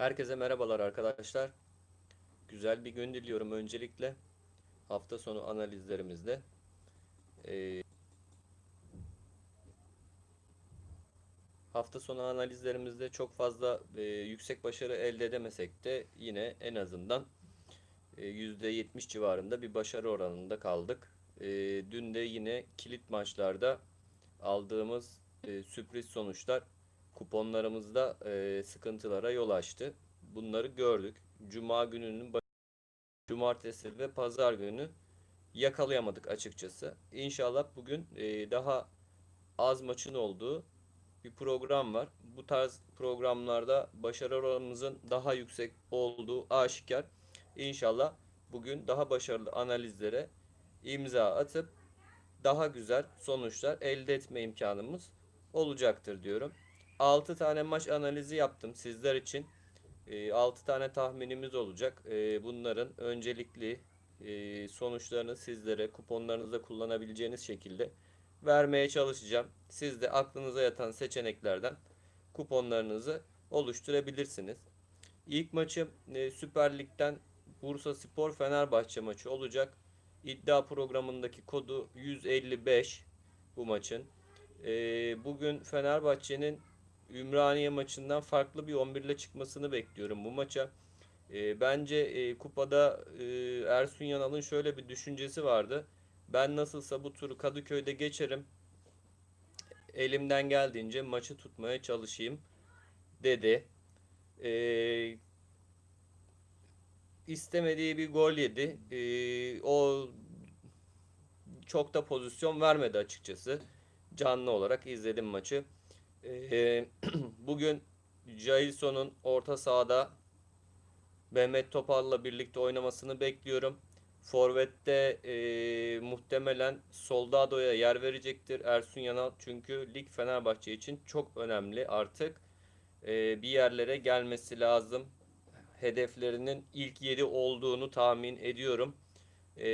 Herkese merhabalar arkadaşlar. Güzel bir gün diliyorum öncelikle. Hafta sonu analizlerimizde. Ee, hafta sonu analizlerimizde çok fazla e, yüksek başarı elde edemesek de yine en azından e, %70 civarında bir başarı oranında kaldık. E, dün de yine kilit maçlarda aldığımız e, sürpriz sonuçlar kuponlarımızda e, sıkıntılara yol açtı. Bunları gördük. Cuma gününün cumartesi ve pazar günü yakalayamadık açıkçası. İnşallah bugün e, daha az maçın olduğu bir program var. Bu tarz programlarda başarı oranımızın daha yüksek olduğu aşikar. İnşallah bugün daha başarılı analizlere imza atıp daha güzel sonuçlar elde etme imkanımız olacaktır diyorum. 6 tane maç analizi yaptım sizler için. 6 tane tahminimiz olacak. Bunların öncelikli sonuçlarını sizlere kuponlarınızda kullanabileceğiniz şekilde vermeye çalışacağım. Siz de aklınıza yatan seçeneklerden kuponlarınızı oluşturabilirsiniz. İlk maçım Süper Lig'den Bursa Spor Fenerbahçe maçı olacak. İddia programındaki kodu 155 bu maçın. Bugün Fenerbahçe'nin Ümraniye maçından farklı bir 11 ile çıkmasını bekliyorum bu maça. E, bence e, kupada e, Ersun Yanal'ın şöyle bir düşüncesi vardı. Ben nasılsa bu turu Kadıköy'de geçerim. Elimden geldiğince maçı tutmaya çalışayım dedi. E, istemediği bir gol yedi. E, o çok da pozisyon vermedi açıkçası. Canlı olarak izledim maçı. Ee, bugün Jailson'un orta sahada Mehmet Topal'la birlikte oynamasını bekliyorum. Forvet'te e, muhtemelen Soldado'ya yer verecektir Ersun Yanal. Çünkü lig Fenerbahçe için çok önemli artık. E, bir yerlere gelmesi lazım. Hedeflerinin ilk yeri olduğunu tahmin ediyorum. E,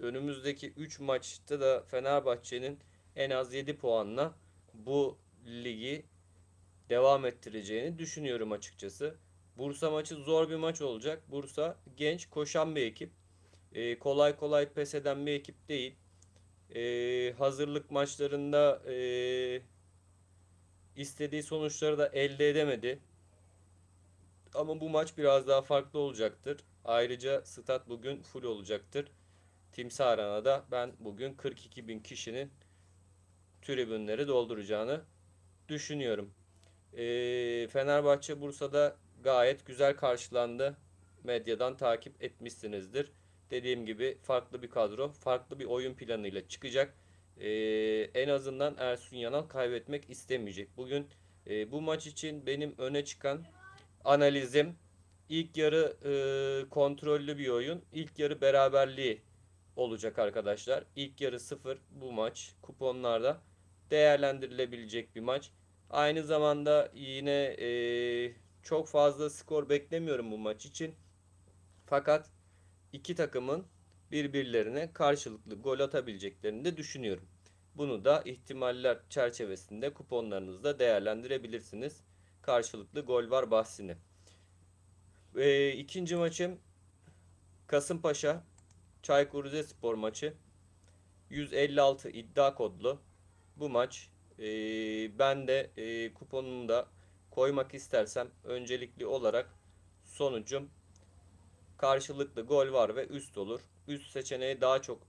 önümüzdeki 3 maçta da Fenerbahçe'nin en az 7 puanla bu ligi devam ettireceğini düşünüyorum açıkçası. Bursa maçı zor bir maç olacak. Bursa genç, koşan bir ekip. Ee, kolay kolay pes eden bir ekip değil. Ee, hazırlık maçlarında e, istediği sonuçları da elde edemedi. Ama bu maç biraz daha farklı olacaktır. Ayrıca stat bugün full olacaktır. Timsah Arena'da ben bugün 42 bin kişinin tribünleri dolduracağını düşünüyorum. E, Fenerbahçe Bursa'da gayet güzel karşılandı. Medyadan takip etmişsinizdir. Dediğim gibi farklı bir kadro, farklı bir oyun planıyla çıkacak. E, en azından Ersun Yanal kaybetmek istemeyecek. Bugün e, bu maç için benim öne çıkan analizim ilk yarı e, kontrollü bir oyun. İlk yarı beraberliği olacak arkadaşlar. İlk yarı sıfır bu maç kuponlarda değerlendirilebilecek bir maç. Aynı zamanda yine e, çok fazla skor beklemiyorum bu maç için. Fakat iki takımın birbirlerine karşılıklı gol atabileceklerini de düşünüyorum. Bunu da ihtimaller çerçevesinde kuponlarınızda değerlendirebilirsiniz. Karşılıklı gol var bahsini. E, ikinci maçım Kasımpaşa Çaykur Rizespor maçı. 156 iddia kodlu bu maç e, ben de e, kuponumu da koymak istersem öncelikli olarak sonucum karşılıklı gol var ve üst olur. Üst seçeneği daha çok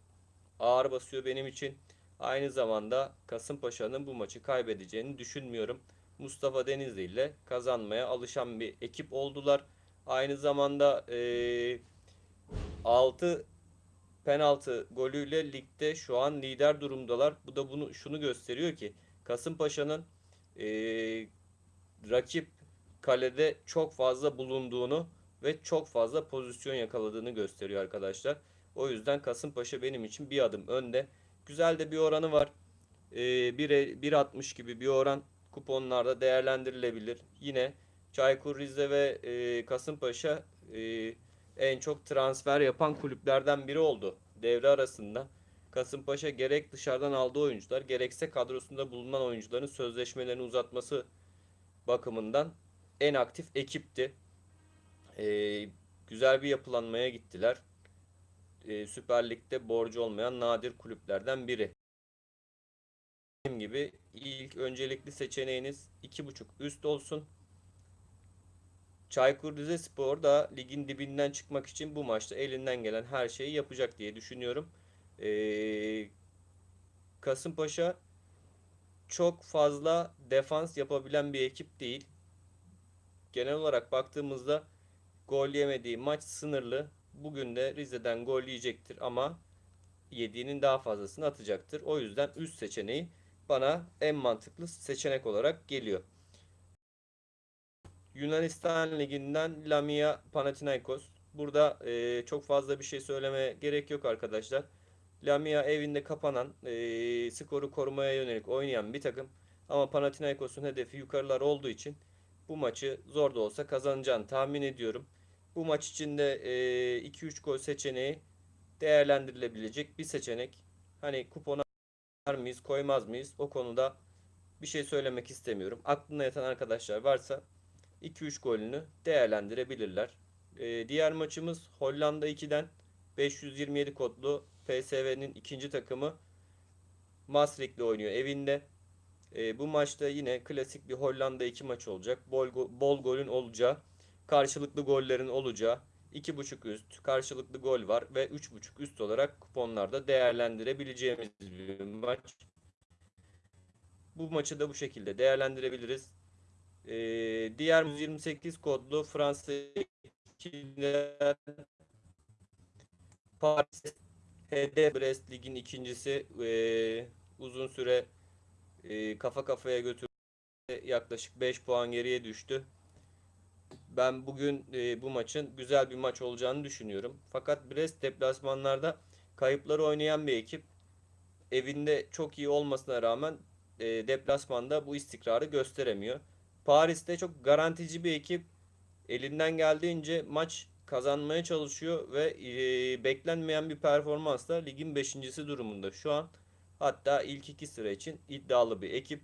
ağır basıyor benim için. Aynı zamanda Kasımpaşa'nın bu maçı kaybedeceğini düşünmüyorum. Mustafa Denizli ile kazanmaya alışan bir ekip oldular. Aynı zamanda e, 6 penaltı golüyle ligde şu an lider durumdalar. Bu da bunu şunu gösteriyor ki Kasımpaşa'nın e, rakip kalede çok fazla bulunduğunu ve çok fazla pozisyon yakaladığını gösteriyor arkadaşlar. O yüzden Kasımpaşa benim için bir adım önde. Güzel de bir oranı var. E, 1.60 gibi bir oran kuponlarda değerlendirilebilir. Yine Çaykur Rize ve e, Kasımpaşa e, en çok transfer yapan kulüplerden biri oldu devre arasında. Kasımpaşa gerek dışarıdan aldığı oyuncular gerekse kadrosunda bulunan oyuncuların sözleşmelerini uzatması bakımından en aktif ekipti. Ee, güzel bir yapılanmaya gittiler. Ee, Süper Lig'de borcu olmayan nadir kulüplerden biri. Dediğim gibi ilk öncelikli seçeneğiniz 2.5 üst olsun. Çaykur Rizespor da ligin dibinden çıkmak için bu maçta elinden gelen her şeyi yapacak diye düşünüyorum. Ee, Kasımpaşa çok fazla defans yapabilen bir ekip değil. Genel olarak baktığımızda gol yemediği maç sınırlı. Bugün de Rize'den gol yiyecektir ama yediğinin daha fazlasını atacaktır. O yüzden üst seçeneği bana en mantıklı seçenek olarak geliyor. Yunanistan Ligi'nden Lamia Panathinaikos. Burada e, çok fazla bir şey söylemeye gerek yok arkadaşlar. Lamia evinde kapanan, e, skoru korumaya yönelik oynayan bir takım. Ama Panathinaikos'un hedefi yukarılar olduğu için bu maçı zor da olsa kazanacağını tahmin ediyorum. Bu maç içinde e, 2-3 gol seçeneği değerlendirilebilecek bir seçenek. Hani kupona koyar mıyız, koymaz mıyız? O konuda bir şey söylemek istemiyorum. Aklına yatan arkadaşlar varsa 2-3 golünü değerlendirebilirler. Ee, diğer maçımız Hollanda 2'den 527 kodlu PSV'nin ikinci takımı Maastricht'le oynuyor evinde. Ee, bu maçta yine klasik bir Hollanda 2 maç olacak. Bol, bol golün olacağı, karşılıklı gollerin olacağı, 2.5 üst, karşılıklı gol var ve 3.5 üst olarak kuponlarda değerlendirebileceğimiz bir maç. Bu maçı da bu şekilde değerlendirebiliriz. Ee, diğer 128 kodlu Fransa 2'den Paris HD Brest Lig'in ikincisi ee, uzun süre ee, kafa kafaya götürdü. Yaklaşık 5 puan geriye düştü. Ben bugün ee, bu maçın güzel bir maç olacağını düşünüyorum. Fakat Brest deplasmanlarda kayıpları oynayan bir ekip. Evinde çok iyi olmasına rağmen ee, deplasmanda bu istikrarı gösteremiyor. Paris'te çok garantici bir ekip. Elinden geldiğince maç kazanmaya çalışıyor ve e, beklenmeyen bir performansla ligin 5.si durumunda şu an. Hatta ilk iki sıra için iddialı bir ekip.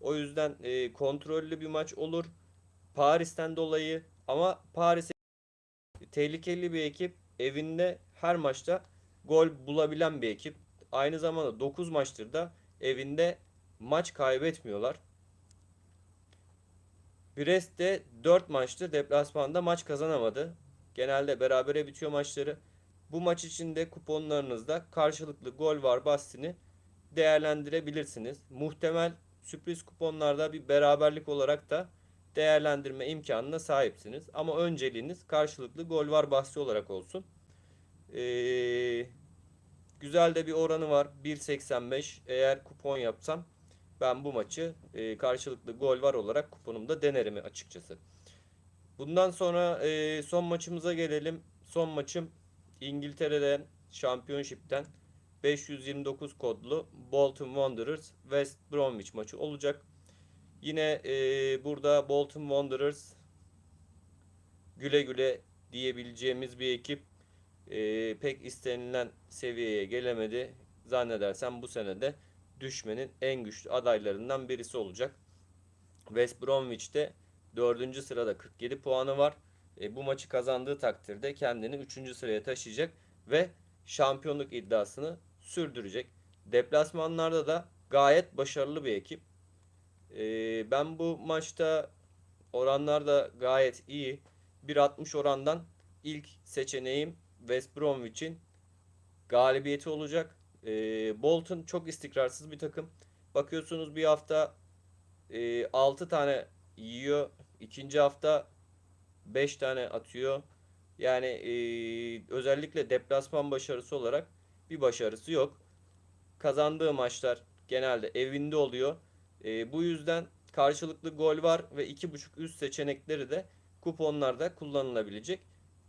O yüzden e, kontrollü bir maç olur. Paris'ten dolayı ama Paris tehlikeli bir ekip. Evinde her maçta gol bulabilen bir ekip. Aynı zamanda 9 maçtır da evinde maç kaybetmiyorlar. Brest de 4 maçtır deplasmanda maç kazanamadı. Genelde berabere bitiyor maçları. Bu maç içinde kuponlarınızda karşılıklı gol var bahsini değerlendirebilirsiniz. Muhtemel sürpriz kuponlarda bir beraberlik olarak da değerlendirme imkanına sahipsiniz. Ama önceliğiniz karşılıklı gol var bahsi olarak olsun. Ee, güzel de bir oranı var. 1.85 eğer kupon yapsam ben bu maçı e, karşılıklı gol var olarak kuponumda denerim açıkçası. Bundan sonra e, son maçımıza gelelim. Son maçım İngiltere'den Championship'ten 529 kodlu Bolton Wanderers West Bromwich maçı olacak. Yine e, burada Bolton Wanderers güle güle diyebileceğimiz bir ekip e, pek istenilen seviyeye gelemedi. Zannedersem bu senede düşmenin en güçlü adaylarından birisi olacak. West Bromwich'te 4. sırada 47 puanı var. E, bu maçı kazandığı takdirde kendini 3. sıraya taşıyacak ve şampiyonluk iddiasını sürdürecek. Deplasmanlarda da gayet başarılı bir ekip. E, ben bu maçta oranlar da gayet iyi. 1.60 orandan ilk seçeneğim West Bromwich'in galibiyeti olacak. E, Bolton çok istikrarsız bir takım. Bakıyorsunuz bir hafta e, 6 tane yiyor. İkinci hafta 5 tane atıyor. Yani e, özellikle deplasman başarısı olarak bir başarısı yok. Kazandığı maçlar genelde evinde oluyor. E, bu yüzden karşılıklı gol var ve 2.5 üst seçenekleri de kuponlarda kullanılabilecek.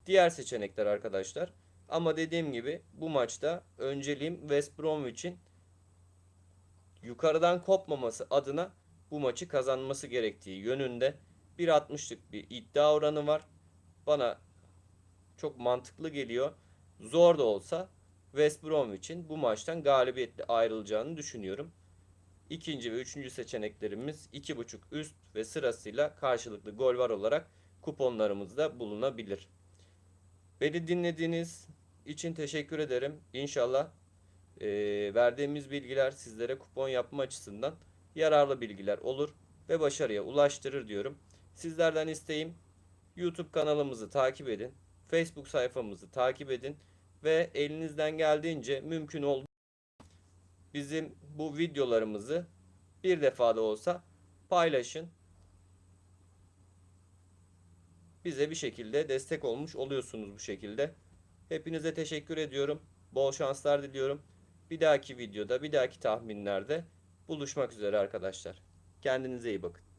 Diğer seçenekler arkadaşlar. Ama dediğim gibi bu maçta önceliğim West Bromwich'in yukarıdan kopmaması adına bu maçı kazanması gerektiği yönünde 1.60'lık bir iddia oranı var. Bana çok mantıklı geliyor. Zor da olsa West Bromwich'in bu maçtan galibiyetle ayrılacağını düşünüyorum. İkinci ve üçüncü seçeneklerimiz 2.5 üst ve sırasıyla karşılıklı gol var olarak kuponlarımızda bulunabilir. Beni dinlediğiniz için teşekkür ederim. İnşallah eee, verdiğimiz bilgiler sizlere kupon yapma açısından yararlı bilgiler olur ve başarıya ulaştırır diyorum. Sizlerden isteğim YouTube kanalımızı takip edin. Facebook sayfamızı takip edin ve elinizden geldiğince mümkün olduğu bizim bu videolarımızı bir defada olsa paylaşın. Bize bir şekilde destek olmuş oluyorsunuz bu şekilde. Hepinize teşekkür ediyorum. Bol şanslar diliyorum. Bir dahaki videoda, bir dahaki tahminlerde buluşmak üzere arkadaşlar. Kendinize iyi bakın.